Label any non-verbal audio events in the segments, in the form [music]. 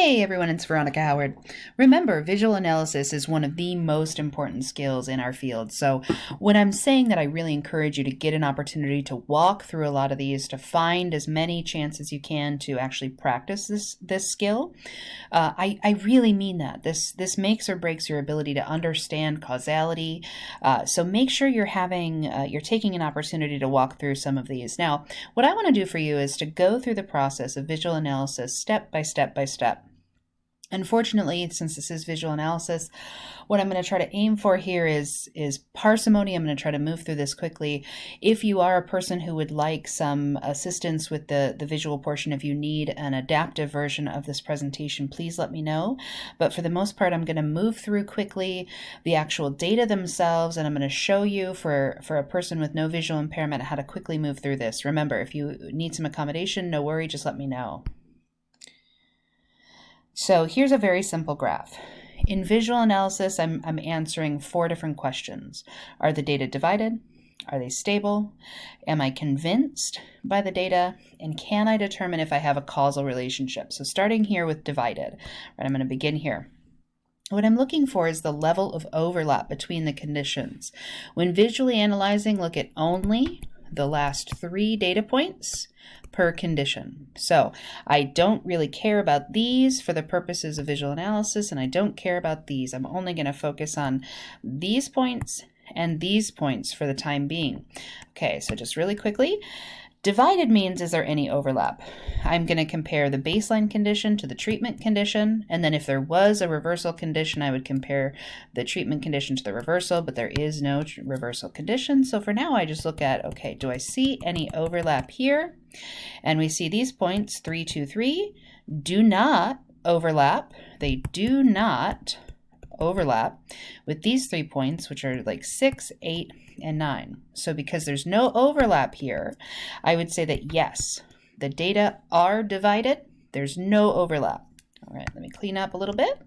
Hey everyone, it's Veronica Howard. Remember, visual analysis is one of the most important skills in our field. So, when I'm saying that I really encourage you to get an opportunity to walk through a lot of these, to find as many chances you can to actually practice this this skill, uh, I, I really mean that. This this makes or breaks your ability to understand causality. Uh, so make sure you're having uh, you're taking an opportunity to walk through some of these. Now, what I want to do for you is to go through the process of visual analysis step by step by step. Unfortunately, since this is visual analysis, what I'm going to try to aim for here is, is parsimony. I'm going to try to move through this quickly. If you are a person who would like some assistance with the, the visual portion, if you need an adaptive version of this presentation, please let me know. But for the most part, I'm going to move through quickly the actual data themselves, and I'm going to show you for, for a person with no visual impairment how to quickly move through this. Remember, if you need some accommodation, no worry, just let me know. So here's a very simple graph. In visual analysis, I'm, I'm answering four different questions. Are the data divided? Are they stable? Am I convinced by the data? And can I determine if I have a causal relationship? So starting here with divided, right, I'm going to begin here. What I'm looking for is the level of overlap between the conditions. When visually analyzing, look at only the last three data points per condition. So I don't really care about these for the purposes of visual analysis, and I don't care about these. I'm only going to focus on these points and these points for the time being. Okay, so just really quickly, Divided means is there any overlap? I'm going to compare the baseline condition to the treatment condition, and then if there was a reversal condition, I would compare the treatment condition to the reversal, but there is no reversal condition. So for now, I just look at, okay, do I see any overlap here? And we see these points, 3, 2, 3, do not overlap. They do not overlap with these three points, which are like 6, 8, and 9. So because there's no overlap here, I would say that yes, the data are divided. There's no overlap. All right, let me clean up a little bit.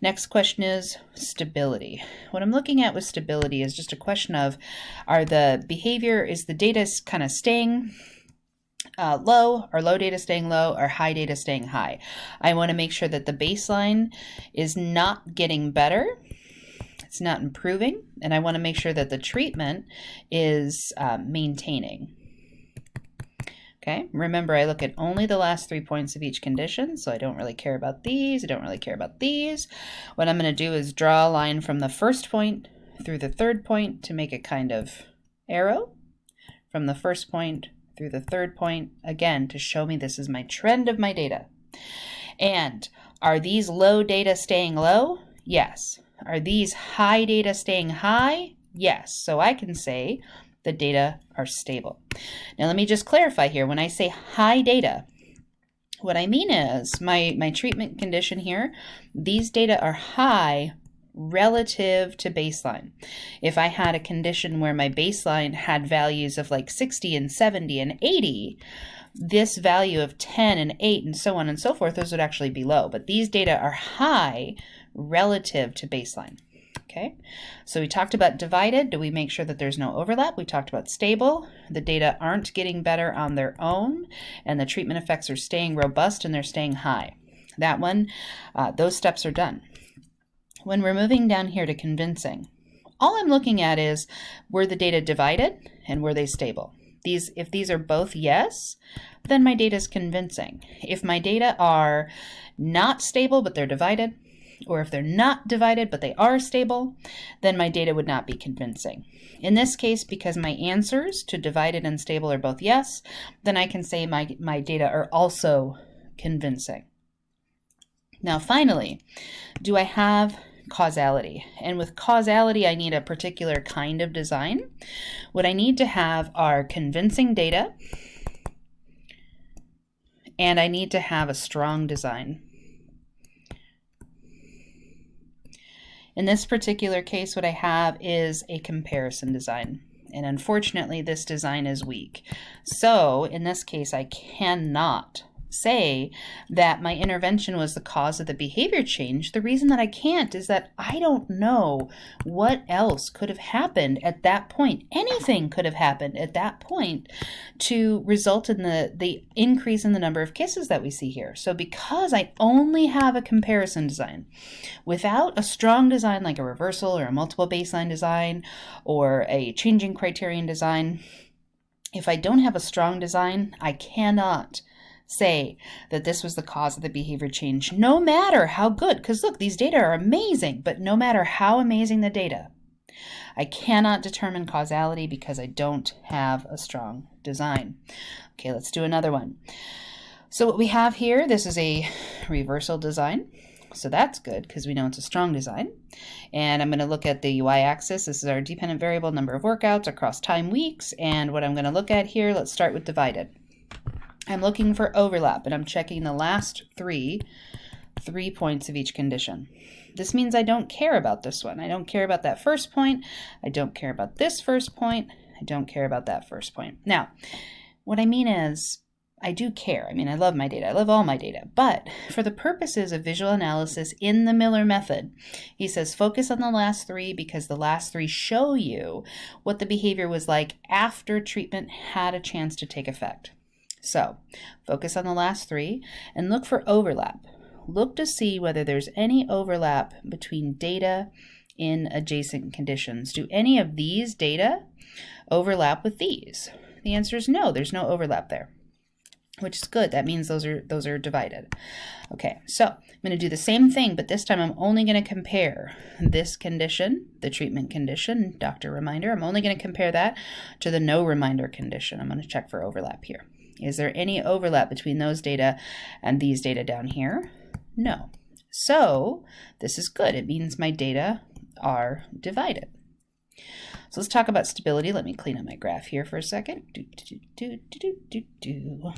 Next question is stability. What I'm looking at with stability is just a question of are the behavior, is the data kind of staying uh, low or low data staying low or high data staying high. I want to make sure that the baseline is not getting better it's not improving, and I want to make sure that the treatment is uh, maintaining. Okay, remember I look at only the last three points of each condition, so I don't really care about these, I don't really care about these. What I'm going to do is draw a line from the first point through the third point to make a kind of arrow from the first point through the third point, again, to show me this is my trend of my data. And are these low data staying low? Yes. Are these high data staying high? Yes. So I can say the data are stable. Now let me just clarify here. When I say high data, what I mean is my, my treatment condition here, these data are high relative to baseline. If I had a condition where my baseline had values of like 60 and 70 and 80, this value of 10 and 8 and so on and so forth, those would actually be low. But these data are high relative to baseline. Okay, so we talked about divided. Do we make sure that there's no overlap? We talked about stable. The data aren't getting better on their own, and the treatment effects are staying robust and they're staying high. That one, uh, those steps are done. When we're moving down here to convincing, all I'm looking at is were the data divided and were they stable? These, if these are both yes, then my data is convincing. If my data are not stable but they're divided, or if they're not divided but they are stable, then my data would not be convincing. In this case, because my answers to divided and stable are both yes, then I can say my, my data are also convincing. Now finally, do I have causality? And with causality, I need a particular kind of design. What I need to have are convincing data, and I need to have a strong design. In this particular case, what I have is a comparison design. And unfortunately, this design is weak. So in this case, I cannot say that my intervention was the cause of the behavior change, the reason that I can't is that I don't know what else could have happened at that point. Anything could have happened at that point to result in the, the increase in the number of kisses that we see here. So because I only have a comparison design, without a strong design like a reversal or a multiple baseline design or a changing criterion design, if I don't have a strong design, I cannot say that this was the cause of the behavior change, no matter how good, because look, these data are amazing, but no matter how amazing the data, I cannot determine causality because I don't have a strong design. Okay, let's do another one. So what we have here, this is a reversal design. So that's good because we know it's a strong design. And I'm going to look at the y-axis. This is our dependent variable number of workouts across time weeks. And what I'm going to look at here, let's start with divided. I'm looking for overlap and I'm checking the last three, three points of each condition. This means I don't care about this one. I don't care about that first point. I don't care about this first point. I don't care about that first point. Now, what I mean is I do care. I mean, I love my data. I love all my data. But for the purposes of visual analysis in the Miller method, he says focus on the last three because the last three show you what the behavior was like after treatment had a chance to take effect. So focus on the last three and look for overlap. Look to see whether there's any overlap between data in adjacent conditions. Do any of these data overlap with these? The answer is no, there's no overlap there which is good. That means those are those are divided. Okay, so I'm going to do the same thing, but this time I'm only going to compare this condition, the treatment condition, doctor reminder. I'm only going to compare that to the no reminder condition. I'm going to check for overlap here. Is there any overlap between those data and these data down here? No. So this is good. It means my data are divided. So let's talk about stability. Let me clean up my graph here for a second. Do, do, do,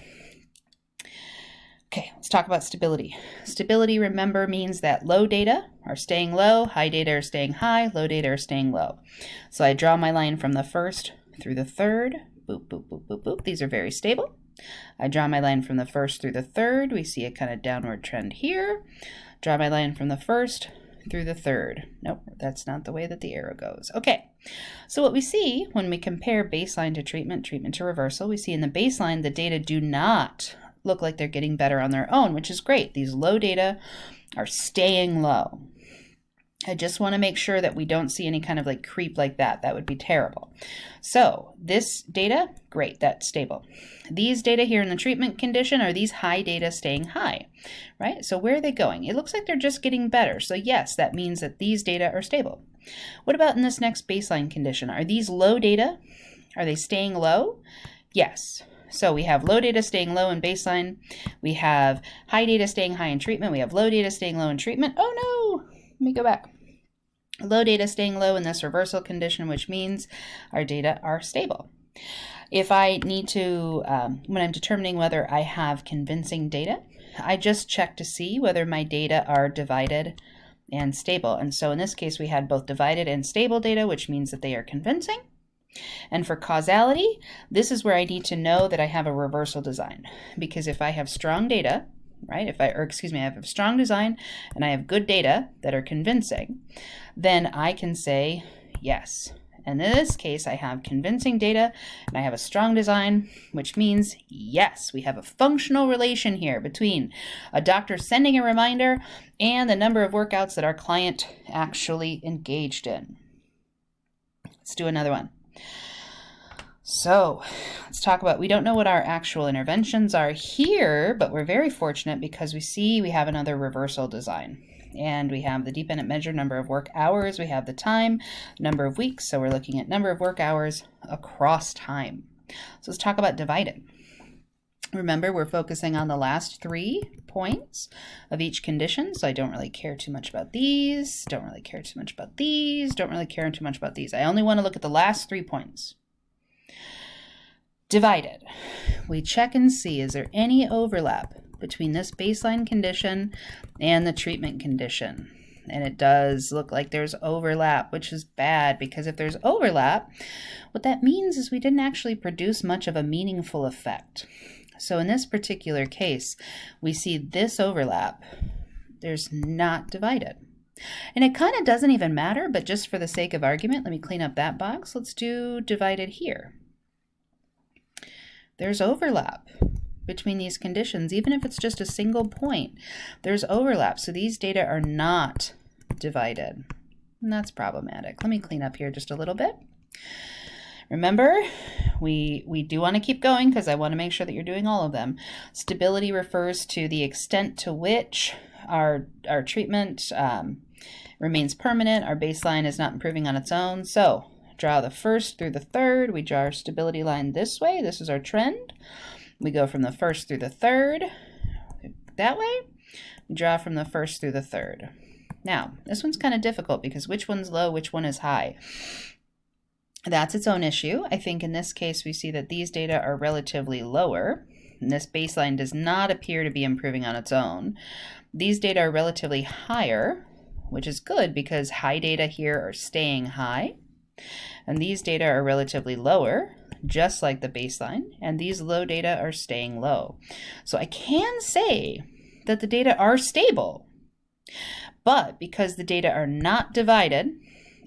okay, let's talk about stability. Stability, remember, means that low data are staying low, high data are staying high, low data are staying low. So I draw my line from the first through the third. Boop, boop, boop, boop, boop. These are very stable. I draw my line from the first through the third. We see a kind of downward trend here. Draw my line from the first through the third. Nope, that's not the way that the arrow goes. Okay, so what we see when we compare baseline to treatment, treatment to reversal, we see in the baseline the data do not look like they're getting better on their own, which is great. These low data are staying low. I just want to make sure that we don't see any kind of like creep like that. That would be terrible. So this data, great, that's stable. These data here in the treatment condition are these high data staying high, right? So where are they going? It looks like they're just getting better. So yes, that means that these data are stable. What about in this next baseline condition? Are these low data? Are they staying low? Yes. So we have low data staying low in baseline. We have high data staying high in treatment. We have low data staying low in treatment. Oh no, let me go back. Low data staying low in this reversal condition, which means our data are stable. If I need to, um, when I'm determining whether I have convincing data, I just check to see whether my data are divided and stable. And so in this case, we had both divided and stable data, which means that they are convincing. And for causality, this is where I need to know that I have a reversal design. Because if I have strong data, right? If I, or excuse me, I have a strong design and I have good data that are convincing, then I can say yes. And in this case, I have convincing data and I have a strong design, which means yes, we have a functional relation here between a doctor sending a reminder and the number of workouts that our client actually engaged in. Let's do another one. So let's talk about, we don't know what our actual interventions are here, but we're very fortunate because we see we have another reversal design. And we have the dependent measure number of work hours, we have the time, number of weeks, so we're looking at number of work hours across time. So let's talk about divided. Remember, we're focusing on the last three points of each condition, so I don't really care too much about these, don't really care too much about these, don't really care too much about these. I only want to look at the last three points. Divided. We check and see is there any overlap between this baseline condition and the treatment condition. And it does look like there's overlap, which is bad because if there's overlap, what that means is we didn't actually produce much of a meaningful effect. So in this particular case, we see this overlap. There's not divided. And it kind of doesn't even matter, but just for the sake of argument, let me clean up that box. Let's do divided here. There's overlap between these conditions, even if it's just a single point. There's overlap, so these data are not divided. And that's problematic. Let me clean up here just a little bit. Remember, we, we do want to keep going because I want to make sure that you're doing all of them. Stability refers to the extent to which our, our treatment um, remains permanent, our baseline is not improving on its own. So draw the first through the third, we draw our stability line this way, this is our trend. We go from the first through the third, that way. We draw from the first through the third. Now, this one's kind of difficult because which one's low, which one is high? That's its own issue. I think in this case, we see that these data are relatively lower. And this baseline does not appear to be improving on its own. These data are relatively higher, which is good because high data here are staying high. And these data are relatively lower, just like the baseline, and these low data are staying low. So I can say that the data are stable, but because the data are not divided,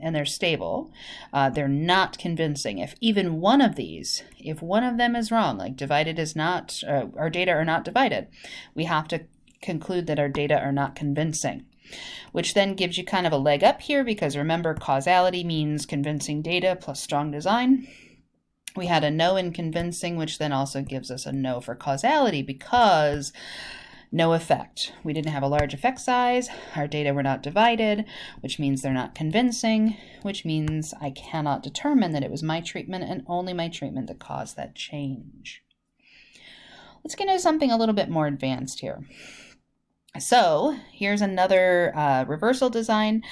and they're stable, uh, they're not convincing. If even one of these, if one of them is wrong, like divided is not, uh, our data are not divided, we have to conclude that our data are not convincing. Which then gives you kind of a leg up here because remember causality means convincing data plus strong design. We had a no in convincing, which then also gives us a no for causality because no effect. We didn't have a large effect size, our data were not divided, which means they're not convincing, which means I cannot determine that it was my treatment and only my treatment that caused that change. Let's get into something a little bit more advanced here. So here's another uh, reversal design.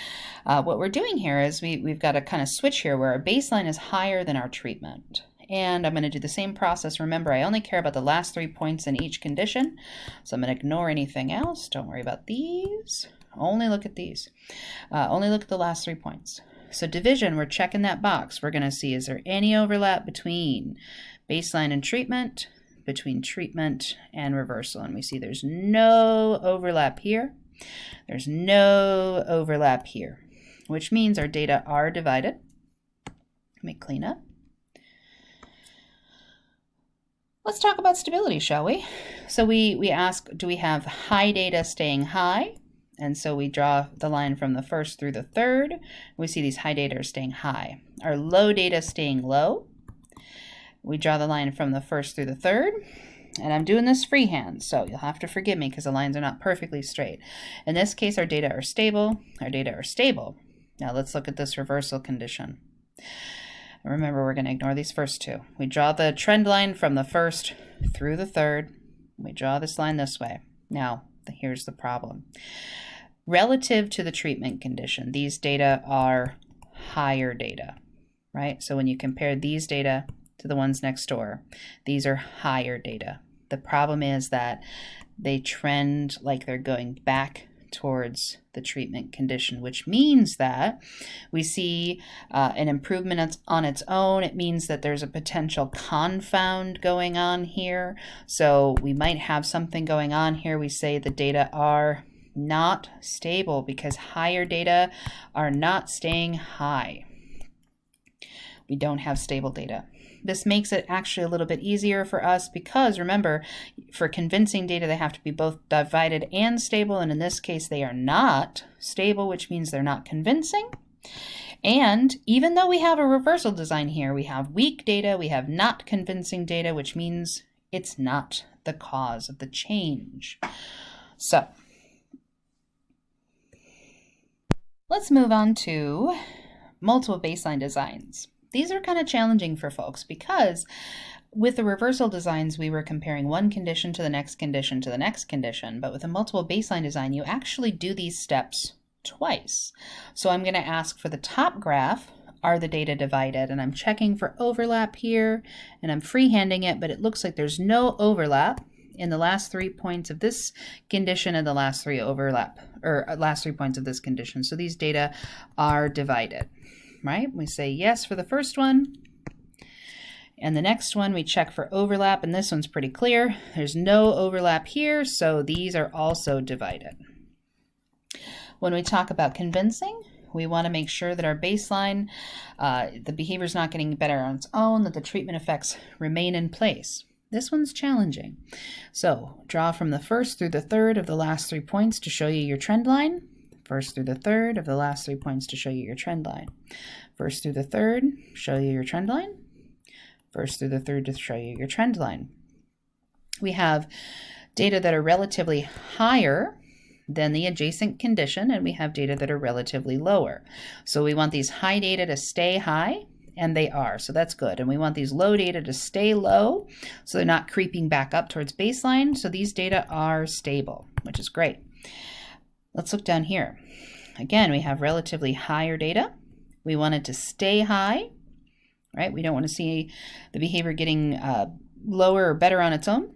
Uh, what we're doing here is we, we've got a kind of switch here where our baseline is higher than our treatment and I'm going to do the same process. Remember, I only care about the last three points in each condition, so I'm going to ignore anything else. Don't worry about these. Only look at these. Uh, only look at the last three points. So division, we're checking that box. We're going to see, is there any overlap between baseline and treatment, between treatment and reversal? And we see there's no overlap here. There's no overlap here, which means our data are divided. Let me clean up. Let's talk about stability, shall we? So we, we ask, do we have high data staying high? And so we draw the line from the first through the third. We see these high data are staying high. Our low data staying low. We draw the line from the first through the third. And I'm doing this freehand, so you'll have to forgive me because the lines are not perfectly straight. In this case, our data are stable. Our data are stable. Now let's look at this reversal condition. Remember, we're going to ignore these first two. We draw the trend line from the first through the third. We draw this line this way. Now, here's the problem. Relative to the treatment condition, these data are higher data, right? So when you compare these data to the ones next door, these are higher data. The problem is that they trend like they're going back towards the treatment condition, which means that we see uh, an improvement on its own. It means that there's a potential confound going on here. So we might have something going on here. We say the data are not stable because higher data are not staying high. We don't have stable data. This makes it actually a little bit easier for us because remember, for convincing data, they have to be both divided and stable. And in this case, they are not stable, which means they're not convincing. And even though we have a reversal design here, we have weak data, we have not convincing data, which means it's not the cause of the change. So let's move on to multiple baseline designs. These are kind of challenging for folks because with the reversal designs, we were comparing one condition to the next condition to the next condition, but with a multiple baseline design, you actually do these steps twice. So I'm going to ask for the top graph, are the data divided? And I'm checking for overlap here, and I'm freehanding it, but it looks like there's no overlap in the last three points of this condition and the last three overlap, or uh, last three points of this condition. So these data are divided right? We say yes for the first one, And the next one, we check for overlap, and this one's pretty clear. There's no overlap here, so these are also divided. When we talk about convincing, we want to make sure that our baseline, uh, the behavior is not getting better on its own, that the treatment effects remain in place. This one's challenging. So draw from the first through the third of the last three points to show you your trend line. First through the third of the last three points to show you your trend line. First through the third, show you your trend line first through the third to show you your trend line. We have data that are relatively higher than the adjacent condition, and we have data that are relatively lower. So we want these high data to stay high, and they are, so that's good. And we want these low data to stay low, so they're not creeping back up towards baseline. So these data are stable, which is great. Let's look down here. Again, we have relatively higher data. We want it to stay high, right? We don't want to see the behavior getting uh, lower or better on its own.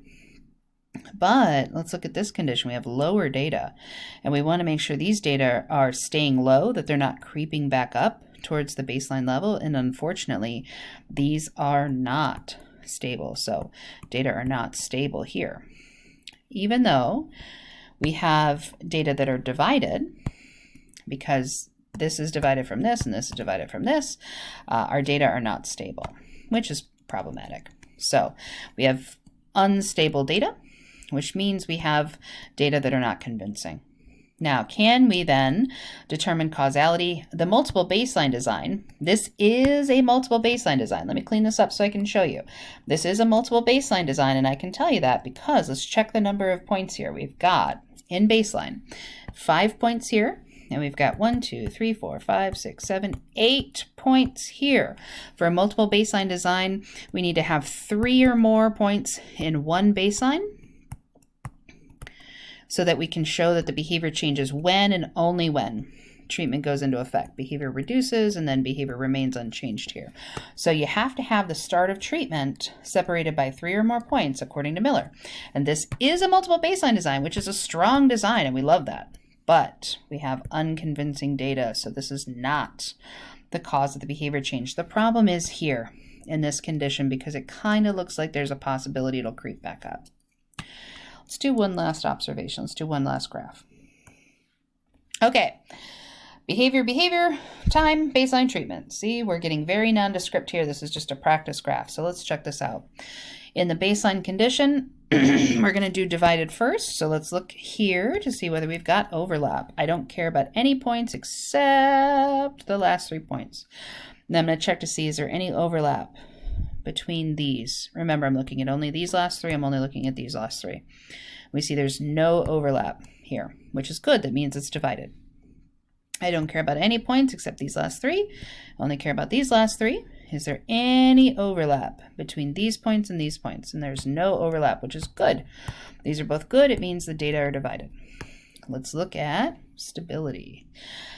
But let's look at this condition. We have lower data, and we want to make sure these data are staying low, that they're not creeping back up towards the baseline level. And unfortunately, these are not stable. So data are not stable here. Even though we have data that are divided, because this is divided from this and this is divided from this, uh, our data are not stable, which is problematic. So we have unstable data, which means we have data that are not convincing. Now, can we then determine causality? The multiple baseline design, this is a multiple baseline design. Let me clean this up so I can show you. This is a multiple baseline design, and I can tell you that because let's check the number of points here. We've got in baseline five points here, and we've got one, two, three, four, five, six, seven, eight points here. For a multiple baseline design, we need to have three or more points in one baseline so that we can show that the behavior changes when and only when treatment goes into effect. Behavior reduces and then behavior remains unchanged here. So you have to have the start of treatment separated by three or more points according to Miller. And this is a multiple baseline design, which is a strong design and we love that but we have unconvincing data, so this is not the cause of the behavior change. The problem is here in this condition because it kind of looks like there's a possibility it'll creep back up. Let's do one last observation. Let's do one last graph. Okay, behavior, behavior, time, baseline treatment. See, we're getting very nondescript here. This is just a practice graph, so let's check this out. In the baseline condition, [clears throat] we're going to do divided first. So let's look here to see whether we've got overlap. I don't care about any points except the last three points. And I'm going to check to see is there any overlap between these. Remember, I'm looking at only these last three. I'm only looking at these last three. We see there's no overlap here, which is good. That means it's divided. I don't care about any points except these last three. I only care about these last three. Is there any overlap between these points and these points? And there's no overlap, which is good. These are both good. It means the data are divided. Let's look at stability.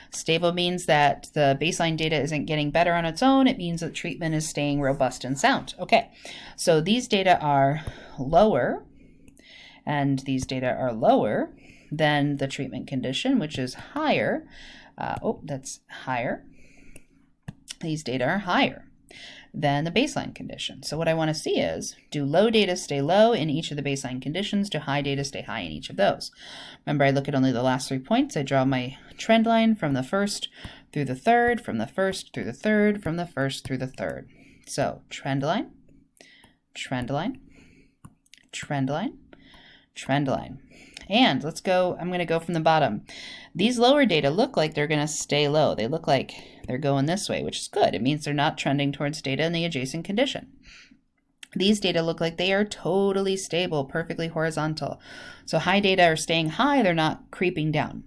Stable means that the baseline data isn't getting better on its own. It means that treatment is staying robust and sound. Okay, so these data are lower, and these data are lower than the treatment condition, which is higher. Uh, oh, that's higher. These data are higher than the baseline condition. So what I want to see is, do low data stay low in each of the baseline conditions? Do high data stay high in each of those? Remember, I look at only the last three points. I draw my trend line from the first through the third, from the first through the third, from the first through the third. So trend line, trend line, trend line, trend line. And let's go, I'm going to go from the bottom. These lower data look like they're going to stay low. They look like they're going this way, which is good. It means they're not trending towards data in the adjacent condition. These data look like they are totally stable, perfectly horizontal. So high data are staying high, they're not creeping down.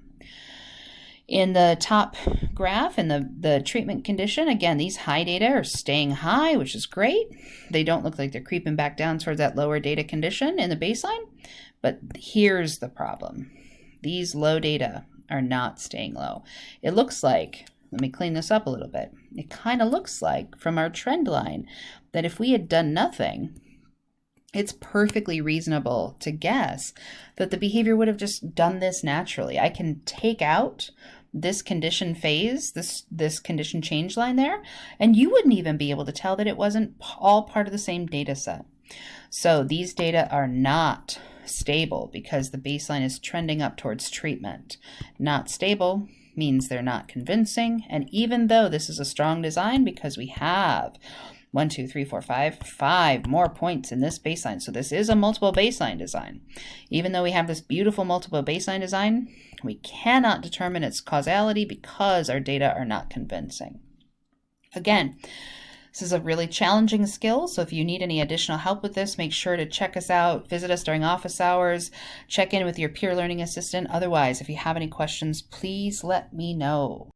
In the top graph, in the, the treatment condition, again, these high data are staying high, which is great. They don't look like they're creeping back down towards that lower data condition in the baseline. But here's the problem. These low data are not staying low. It looks like, let me clean this up a little bit. It kind of looks like from our trend line that if we had done nothing, it's perfectly reasonable to guess that the behavior would have just done this naturally. I can take out this condition phase, this, this condition change line there, and you wouldn't even be able to tell that it wasn't all part of the same data set. So these data are not stable because the baseline is trending up towards treatment. Not stable means they're not convincing. And even though this is a strong design because we have one, two, three, four, five, five more points in this baseline. So this is a multiple baseline design. Even though we have this beautiful multiple baseline design, we cannot determine its causality because our data are not convincing. Again, this is a really challenging skill, so if you need any additional help with this, make sure to check us out, visit us during office hours, check in with your peer learning assistant. Otherwise, if you have any questions, please let me know.